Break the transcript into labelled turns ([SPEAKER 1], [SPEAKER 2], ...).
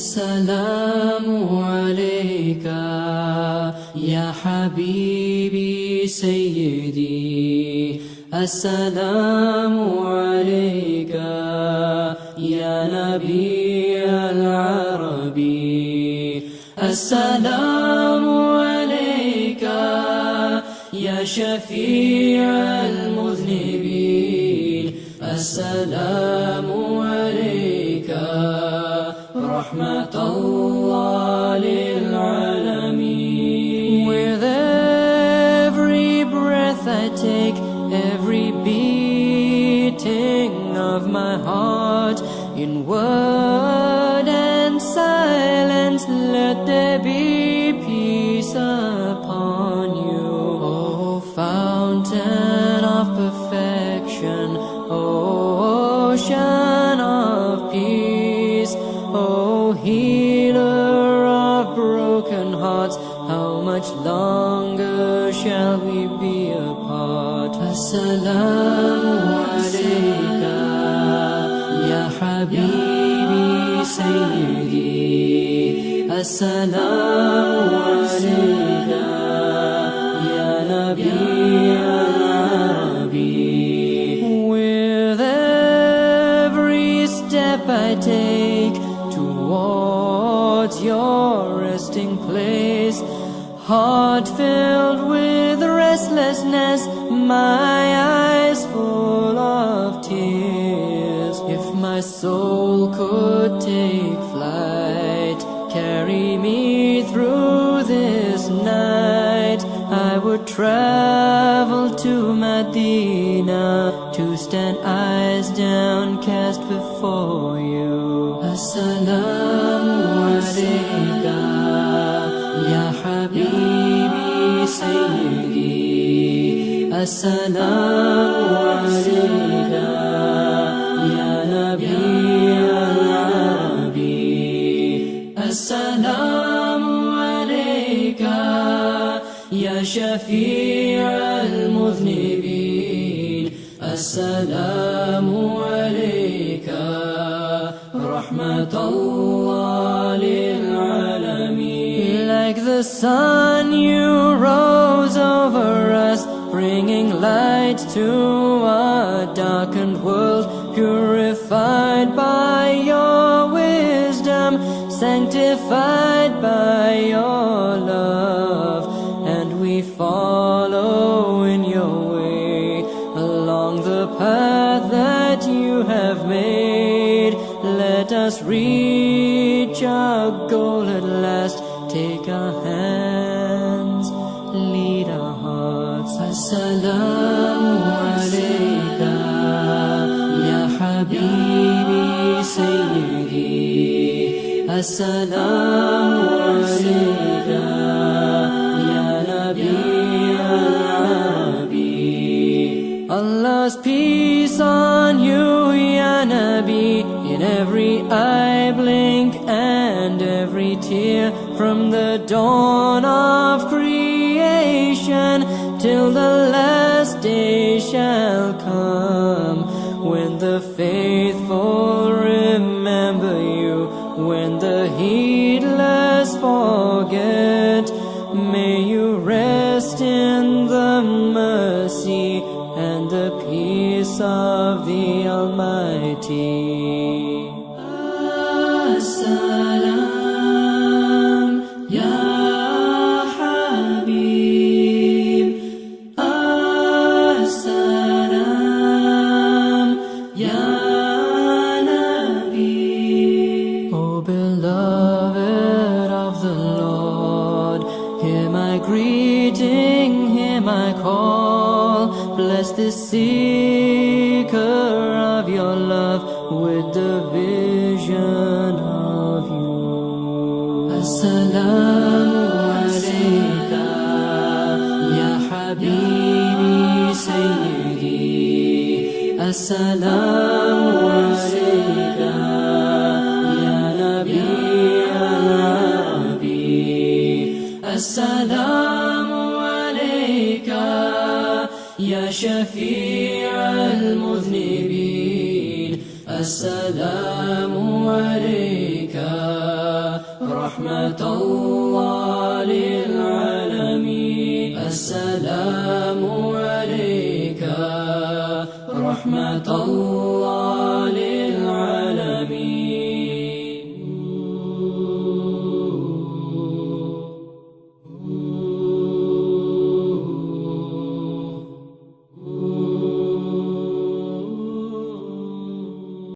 [SPEAKER 1] السلام عليك يا حبيبي سيدي. السلام عليك يا نبي العربي. السلام عليك يا شفيع المذنبين. السلام رحمة الله للعالمين With every breath I take, every beating of my heart, in word and silence, let there be peace upon you. O fountain of perfection, O ocean of peace, Broken hearts, how much longer shall we be apart? Assalamu alayka, ya habibi sayyidi. Assalamu alayka, towards your resting place, heart filled with restlessness, my eyes full of tears. If my soul could take flight, carry me through would travel to Medina to stand eyes downcast before you. Assalamu alayka, ya habibi sayyidi. Assalamu alayka, ya nabi al-arabi. Assalamu alayka, ya shafi' al-mudhnibin. Assalamu alayka, rahmatullah lil-alamin. Like the sun you rose over us, bringing light to a darkened world, purified by your wisdom, sanctified by your love, us reach our goal at last. Take our hands, lead our hearts. Assalamu alayka, ya habibi sayyidi. Assalamu alayka, ya nabi al-arabi. Allah's peace on you, ya Nabi, in every eye blink and every tear from the dawn of creation till the last day shall come. When the faithful remember you when the heedless forget may you rest in the mercy and the peace of the almighty greeting, hear my call Bless this seeker of your love with the vision of you. Assalamu alayka, ya habibi sayyidi. Assalamu alayka, shafi' al-mudhnibin. السلام عليك رحمة الله للعالمين السلام عليك رحمة الله